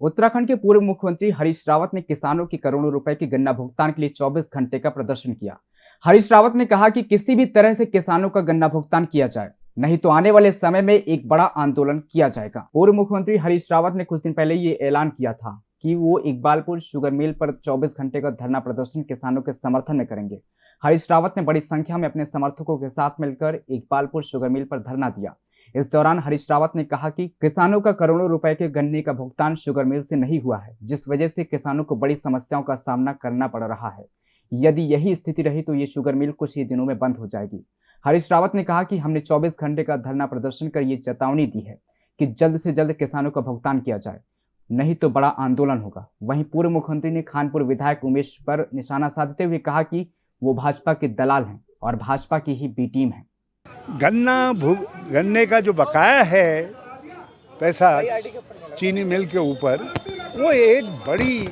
उत्तराखंड के पूर्व मुख्यमंत्री हरीश रावत ने किसानों की करोड़ों रुपए के गन्ना भुगतान के लिए 24 घंटे का प्रदर्शन किया। हरीश रावत ने कहा कि किसी भी तरह से किसानों का गन्ना भुगतान किया जाए, नहीं तो आने वाले समय में एक बड़ा आंदोलन किया जाएगा। पूर्व मुख्यमंत्री हरीश रावत ने कुछ दिन पहले ये ऐलान किया था कि वो इकबालपुर शुगर मिल पर 24 घंटे का धरना प्रदर्शन किसानों के समर्थन में करेंगे। हरीश रावत ने बड़ी संख्या में अपने समर्थकों के साथ मिलकर इकबालपुर शुगर मिल पर धरना दिया। इस दौरान हरीश रावत ने कहा कि किसानों का करोड़ों रुपए के गन्ने का भुगतान शुगर मिल से नहीं हुआ है, जिस वजह से किसानों को बड़ी समस्याओं का सामना करना पड़ रहा है। यदि यही स्थिति रही तो ये शुगर मिल कुछ ही दिनों में बंद हो जाएगी। हरीश रावत ने कहा कि हमने 24 घंटे का धरना प्रदर्शन कर ये चेतावनी दी है कि जल्द से जल्द किसानों का भुगतान किया जाए, नहीं तो बड़ा आंदोलन होगा। वहीं पूर्व मुख्यमंत्री ने खानपुर विधायक उमेश पर निशाना साधते हुए कहा कि वो भाजपा के दलाल हैं और भाजपा की ही बी टीम है। गन्ना गन्ने का जो बकाया है पैसा चीनी मिल के ऊपर, वो एक बड़ी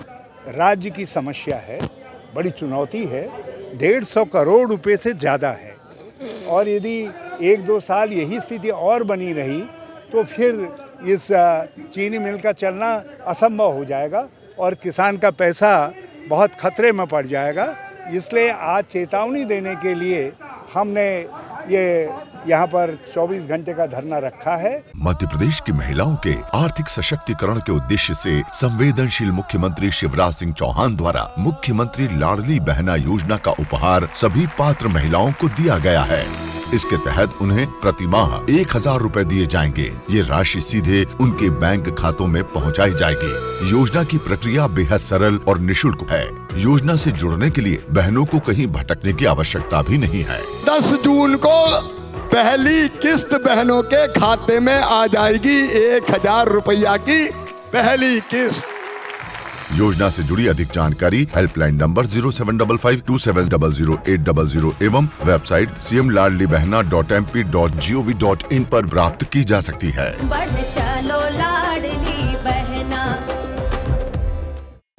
राज्य की समस्या है, बड़ी चुनौती है। डेढ़ सौ करोड़ रुपए से ज़्यादा है। और यदि एक दो साल यही स्थिति और बनी रही तो फिर इस चीनी मिल का चलना असंभव हो जाएगा और किसान का पैसा बहुत खतरे में पड़ जाएगा। इसलिए आज चेतावनी देने के लिए हमने ये यहाँ पर 24 घंटे का धरना रखा है। मध्य प्रदेश की महिलाओं के आर्थिक सशक्तिकरण के उद्देश्य से संवेदनशील मुख्यमंत्री शिवराज सिंह चौहान द्वारा मुख्यमंत्री लाडली बहना योजना का उपहार सभी पात्र महिलाओं को दिया गया है। इसके तहत उन्हें प्रति माह एक हज़ार रूपए दिए जाएँगे। ये राशि सीधे उनके बैंक खातों में पहुंचाई जाएगी। योजना की प्रक्रिया बेहद सरल और निशुल्क है। योजना से जुड़ने के लिए बहनों को कहीं भटकने की आवश्यकता भी नहीं है। दस जून को पहली किस्त बहनों के खाते में आ जाएगी। एक हज़ार रुपया की पहली किस्त। योजना से जुड़ी अधिक जानकारी helpline number zero seven double five two seven double zero eight double zero एवं website C M Ladli Behna dot M P dot G O V dot in आरोप प्राप्त की जा सकती है। चलो लाडली बहना।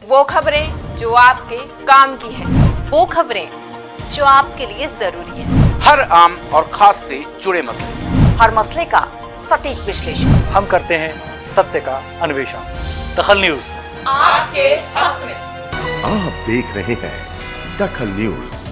वो खबरें जो आपके काम की है। वो खबरें जो आपके लिए ज़रूरी है। हर आम और खास से जुड़े मसले। हर मसले का सटीक विश्लेषण। हम करते हैं सत्य का अन्वेषण। दखल न्यूज़। आपके हक में। आप देख रहे हैं दखल न्यूज़।